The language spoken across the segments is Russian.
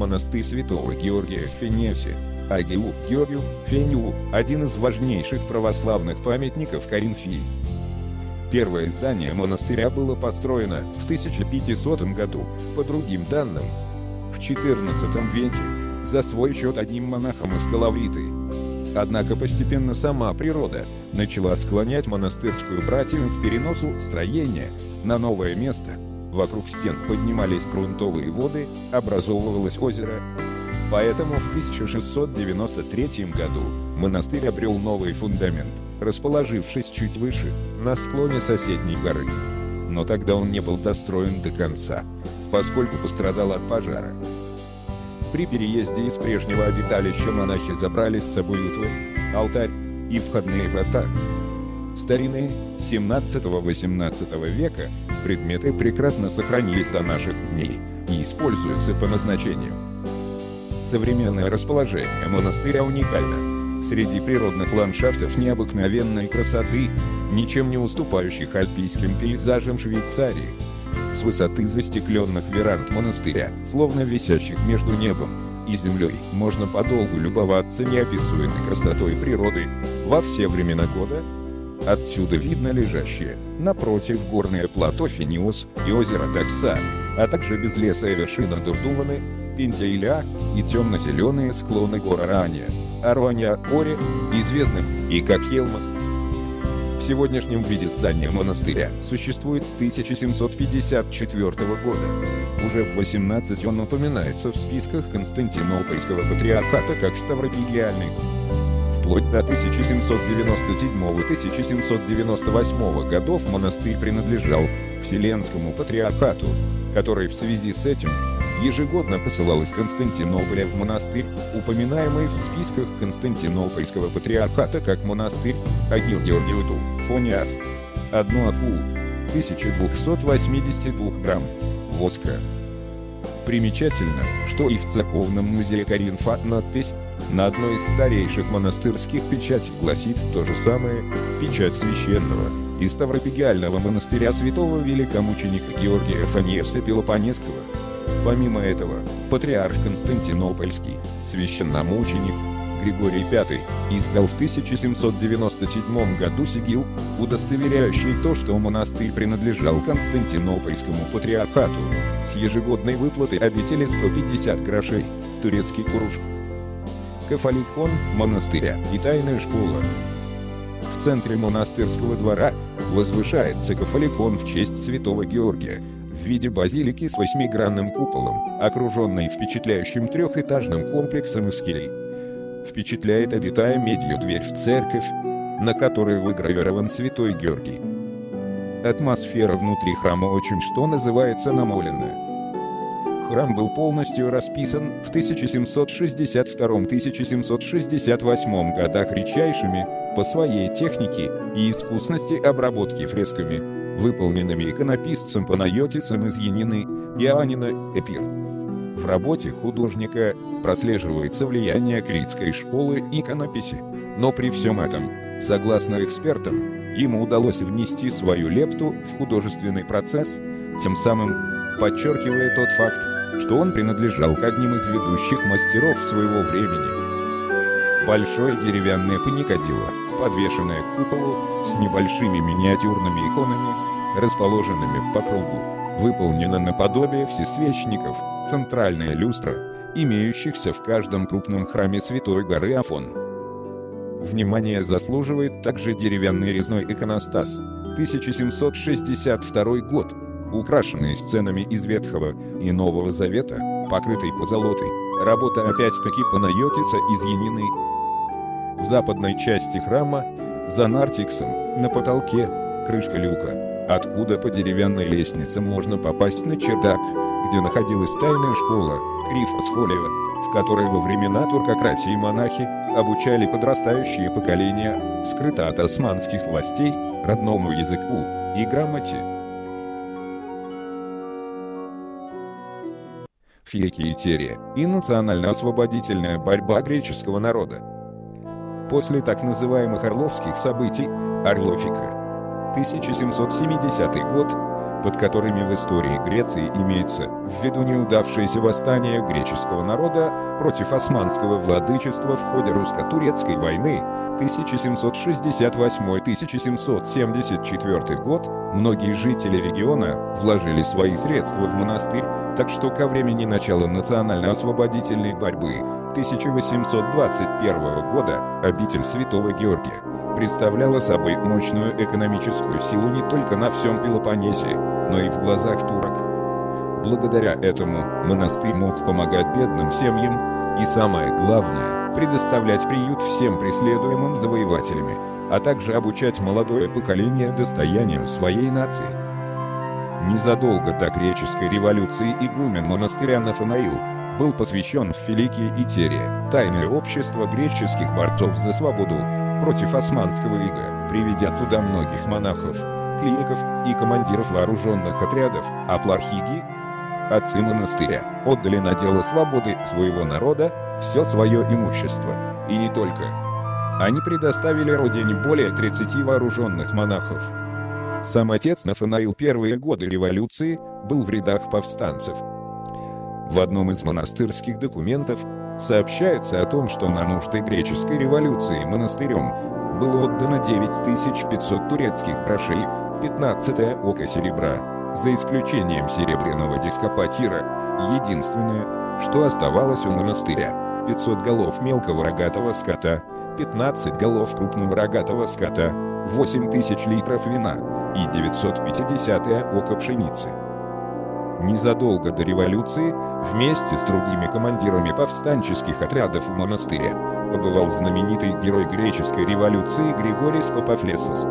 монастырь святого Георгия в Фенесе. Агиу, Георгию, Фениу – один из важнейших православных памятников Коринфии. Первое здание монастыря было построено в 1500 году, по другим данным, в XIV веке, за свой счет одним монахом из Калавриты. Однако постепенно сама природа начала склонять монастырскую братью к переносу строения на новое место. Вокруг стен поднимались грунтовые воды, образовывалось озеро. Поэтому в 1693 году монастырь обрел новый фундамент, расположившись чуть выше, на склоне соседней горы. Но тогда он не был достроен до конца, поскольку пострадал от пожара. При переезде из прежнего обиталища монахи забрали с собой утварь, алтарь и входные врата. Старинные, 17-18 века, предметы прекрасно сохранились до наших дней и используются по назначению. Современное расположение монастыря уникально. Среди природных ландшафтов необыкновенной красоты, ничем не уступающих альпийским пейзажам Швейцарии, с высоты застекленных веранд монастыря, словно висящих между небом и землей, можно подолгу любоваться неописуемой красотой природы во все времена года. Отсюда видно лежащее, напротив горное плато Фениос и озеро Такса, а также безлесая вершина Дурдуваны, Пентииля и темно-зеленые склоны гор Аранья, Аруанья Оре, известных и как Елмас, в сегодняшнем виде здание монастыря существует с 1754 года. Уже в 18 он упоминается в списках Константинопольского патриархата как Ставропигиальный. Вплоть до 1797-1798 годов монастырь принадлежал Вселенскому патриархату, который в связи с этим ежегодно посылал из Константинополя в монастырь, упоминаемый в списках Константинопольского патриархата как монастырь Агил Георгиуду, Фониас. Одну акулу, 1282 грамм, воска. Примечательно, что и в церковном музее Каринфа надпись на одной из старейших монастырских печатей гласит то же самое «Печать священного» из Ставропигиального монастыря святого великомученика Георгия Фаниевса Пелопонесского. Помимо этого, патриарх Константинопольский, священномученик Григорий V, издал в 1797 году сигил, удостоверяющий то, что монастырь принадлежал Константинопольскому патриархату, с ежегодной выплатой обители 150 грошей, турецкий куруш. Кафаликон монастыря и тайная школа. В центре монастырского двора возвышается кафаликон в честь святого Георгия, в виде базилики с восьмигранным куполом, окруженной впечатляющим трехэтажным комплексом из келей. Впечатляет обитая медью дверь в церковь, на которой выгравирован святой Георгий. Атмосфера внутри храма очень что называется намоленная. Храм был полностью расписан в 1762-1768 годах редчайшими, по своей технике и искусности обработки фресками, выполненными иконописцем Панайотисом из Янины, Иоаннина, Эпир. В работе художника прослеживается влияние критской школы иконописи, но при всем этом, согласно экспертам, ему удалось внести свою лепту в художественный процесс, тем самым подчеркивая тот факт, что он принадлежал к одним из ведущих мастеров своего времени. Большое деревянное паникадило, подвешенное к куполу, с небольшими миниатюрными иконами, расположенными по кругу, выполнена наподобие всесвечников, центральная люстра, имеющихся в каждом крупном храме Святой горы Афон. Внимание заслуживает также деревянный резной иконостас, 1762 год, украшенный сценами из Ветхого и Нового Завета, покрытый позолотой, работа опять-таки Панайотиса из Янины. В западной части храма, за нартиксом, на потолке, крышка люка, откуда по деревянной лестнице можно попасть на чердак, где находилась тайная школа, Крифосфолио, в которой во времена туркократии монахи обучали подрастающие поколения, скрыто от османских властей, родному языку и грамоте. Фиекиетерия и национально-освободительная борьба греческого народа. После так называемых орловских событий, Орлофика, 1770 год, под которыми в истории Греции имеется в виду неудавшееся восстание греческого народа против османского владычества в ходе русско-турецкой войны 1768-1774 год, многие жители региона вложили свои средства в монастырь, так что ко времени начала национально-освободительной борьбы 1821 года обитель Святого Георгия представляла собой мощную экономическую силу не только на всем Пелопоннесе, но и в глазах турок. Благодаря этому монастырь мог помогать бедным семьям и, самое главное, предоставлять приют всем преследуемым завоевателями, а также обучать молодое поколение достоянию своей нации. Незадолго до греческой революции игумен монастыря Нафанаил был посвящен в Филикии и Терия, тайное общество греческих борцов за свободу, против османского ига, приведя туда многих монахов, клиников и командиров вооруженных отрядов, а плархиги, отцы монастыря, отдали на дело свободы своего народа все свое имущество, и не только. Они предоставили родине более 30 вооруженных монахов. Сам отец Нафанаил первые годы революции был в рядах повстанцев. В одном из монастырских документов Сообщается о том, что на нужды греческой революции монастырем было отдано 9500 турецких грошей, 15 око серебра, за исключением серебряного дископатира, единственное, что оставалось у монастыря, 500 голов мелкого рогатого скота, 15 голов крупного рогатого скота, 8000 литров вина и 950 око пшеницы. Незадолго до революции, вместе с другими командирами повстанческих отрядов в монастыре, побывал знаменитый герой греческой революции Григорий Папафлесос.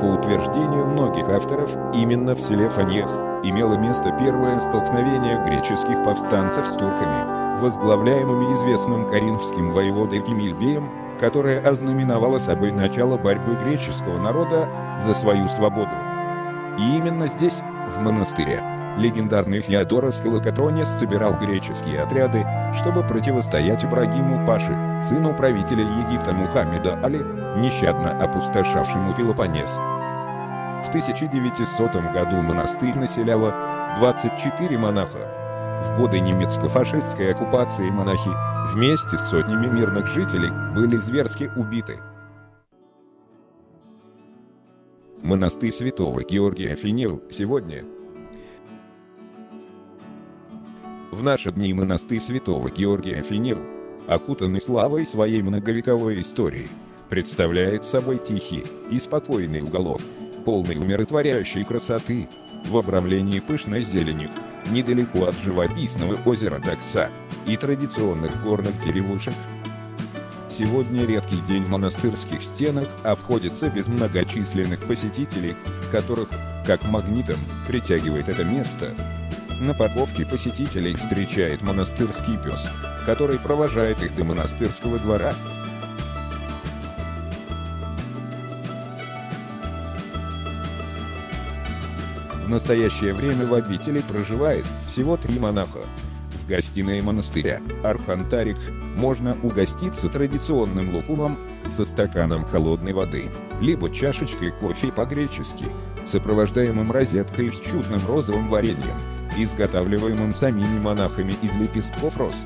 По утверждению многих авторов, именно в селе Фаньес имело место первое столкновение греческих повстанцев с турками, возглавляемыми известным коринфским воеводой Кемильбеем, которое ознаменовало собой начало борьбы греческого народа за свою свободу. И именно здесь, в монастыре, легендарный Феодорос Калакатронис собирал греческие отряды, чтобы противостоять Ибрагиму Паши, сыну правителя Египта Мухаммеда Али, нещадно опустошавшему Пелопоннес. В 1900 году монастырь населяло 24 монаха. В годы немецко-фашистской оккупации монахи вместе с сотнями мирных жителей были зверски убиты. Монастырь святого Георгия Финил сегодня В наши дни монастырь святого Георгия Финил, окутанный славой своей многовековой истории, представляет собой тихий и спокойный уголок, полный умиротворяющей красоты, в обрамлении пышной зеленью, недалеко от живописного озера Дакса и традиционных горных деревушек. Сегодня редкий день в монастырских стенах обходится без многочисленных посетителей, которых, как магнитом, притягивает это место, на парковке посетителей встречает монастырский пес, который провожает их до монастырского двора. В настоящее время в обители проживает всего три монаха. В гостиной монастыря Архантарик можно угоститься традиционным лукумом со стаканом холодной воды, либо чашечкой кофе по-гречески, сопровождаемым розеткой с чудным розовым вареньем изготавливаемым самими монахами из лепестков роз.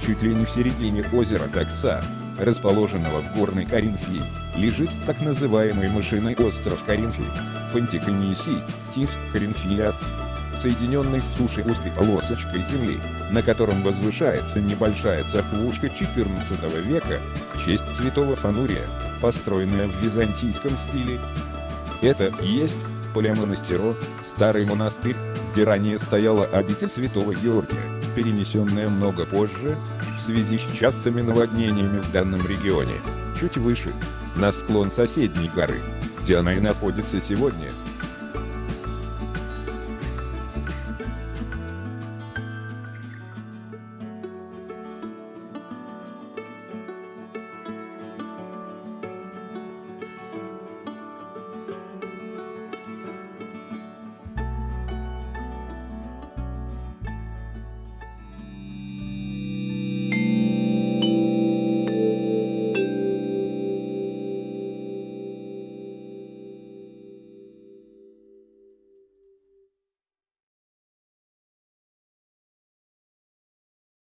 Чуть ли не в середине озера Такса, расположенного в горной Каринфии, лежит так называемый мышиный остров Каринфи, Пантиконисий, Тис, Каринфиас, соединенный с сушей узкой полосочкой земли, на котором возвышается небольшая церквушка XIV века в честь святого Фанурия, построенная в византийском стиле. Это и есть Полямонастеро, старый монастырь, где ранее стояла обитель святого Георгия, перенесенная много позже, в связи с частыми наводнениями в данном регионе, чуть выше, на склон соседней горы, где она и находится сегодня –